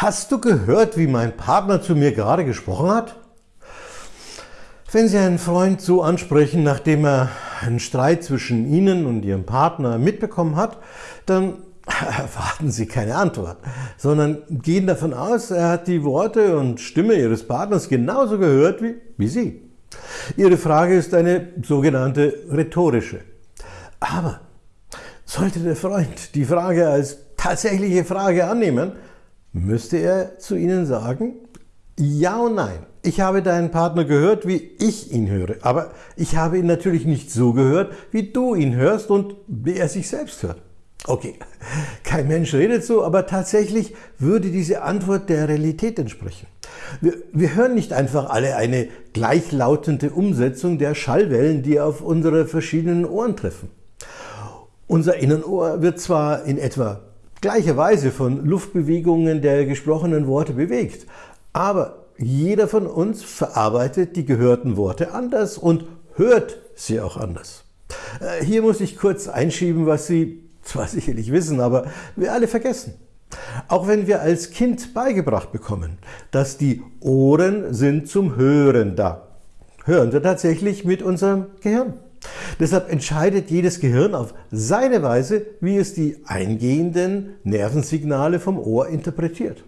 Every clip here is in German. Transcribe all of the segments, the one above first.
Hast du gehört, wie mein Partner zu mir gerade gesprochen hat? Wenn Sie einen Freund so ansprechen, nachdem er einen Streit zwischen Ihnen und Ihrem Partner mitbekommen hat, dann erwarten Sie keine Antwort, sondern gehen davon aus, er hat die Worte und Stimme Ihres Partners genauso gehört wie, wie Sie. Ihre Frage ist eine sogenannte rhetorische. Aber sollte der Freund die Frage als tatsächliche Frage annehmen, müsste er zu Ihnen sagen, ja und nein. Ich habe deinen Partner gehört, wie ich ihn höre, aber ich habe ihn natürlich nicht so gehört, wie du ihn hörst und wie er sich selbst hört. Okay, kein Mensch redet so, aber tatsächlich würde diese Antwort der Realität entsprechen. Wir, wir, hören nicht einfach alle eine gleichlautende Umsetzung der Schallwellen, die auf unsere verschiedenen Ohren treffen. Unser Innenohr wird zwar in etwa gleicher Weise von Luftbewegungen der gesprochenen Worte bewegt. Aber jeder von uns verarbeitet die gehörten Worte anders und hört sie auch anders. Äh, hier muss ich kurz einschieben, was Sie zwar sicherlich wissen, aber wir alle vergessen. Auch wenn wir als Kind beigebracht bekommen, dass die Ohren sind zum Hören da, hören wir tatsächlich mit unserem Gehirn. Deshalb entscheidet jedes Gehirn auf seine Weise, wie es die eingehenden Nervensignale vom Ohr interpretiert.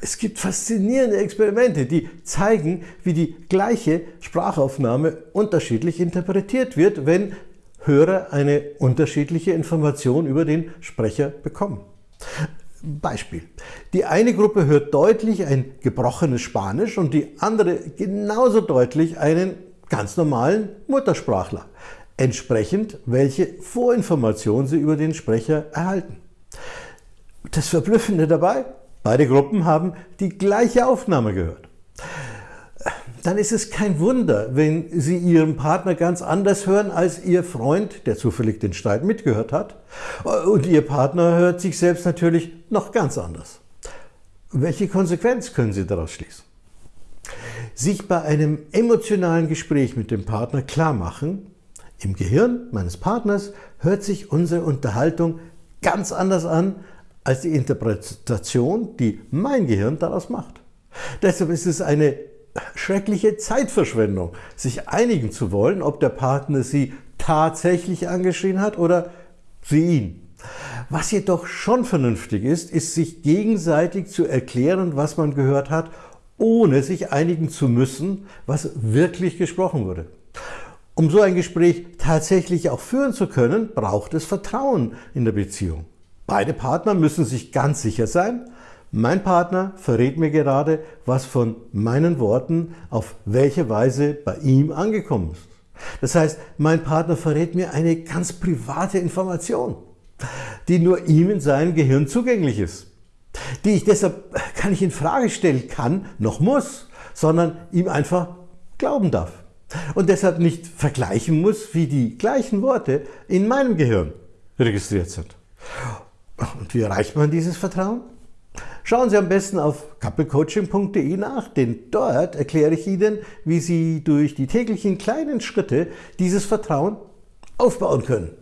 Es gibt faszinierende Experimente, die zeigen, wie die gleiche Sprachaufnahme unterschiedlich interpretiert wird, wenn Hörer eine unterschiedliche Information über den Sprecher bekommen. Beispiel. Die eine Gruppe hört deutlich ein gebrochenes Spanisch und die andere genauso deutlich einen ganz normalen Muttersprachler, entsprechend welche Vorinformation sie über den Sprecher erhalten. Das Verblüffende dabei, beide Gruppen haben die gleiche Aufnahme gehört. Dann ist es kein Wunder, wenn Sie Ihren Partner ganz anders hören als Ihr Freund, der zufällig den Streit mitgehört hat. Und Ihr Partner hört sich selbst natürlich noch ganz anders. Welche Konsequenz können Sie daraus schließen? Sich bei einem emotionalen Gespräch mit dem Partner klar machen, im Gehirn meines Partners hört sich unsere Unterhaltung ganz anders an als die Interpretation, die mein Gehirn daraus macht. Deshalb ist es eine schreckliche Zeitverschwendung, sich einigen zu wollen, ob der Partner sie tatsächlich angeschrien hat oder sie ihn. Was jedoch schon vernünftig ist, ist sich gegenseitig zu erklären, was man gehört hat ohne sich einigen zu müssen, was wirklich gesprochen wurde. Um so ein Gespräch tatsächlich auch führen zu können, braucht es Vertrauen in der Beziehung. Beide Partner müssen sich ganz sicher sein, mein Partner verrät mir gerade, was von meinen Worten auf welche Weise bei ihm angekommen ist. Das heißt, mein Partner verrät mir eine ganz private Information, die nur ihm in seinem Gehirn zugänglich ist die ich deshalb gar nicht in Frage stellen kann, noch muss, sondern ihm einfach glauben darf. Und deshalb nicht vergleichen muss, wie die gleichen Worte in meinem Gehirn registriert sind. Und wie erreicht man dieses Vertrauen? Schauen Sie am besten auf couplecoaching.de nach, denn dort erkläre ich Ihnen, wie Sie durch die täglichen kleinen Schritte dieses Vertrauen aufbauen können.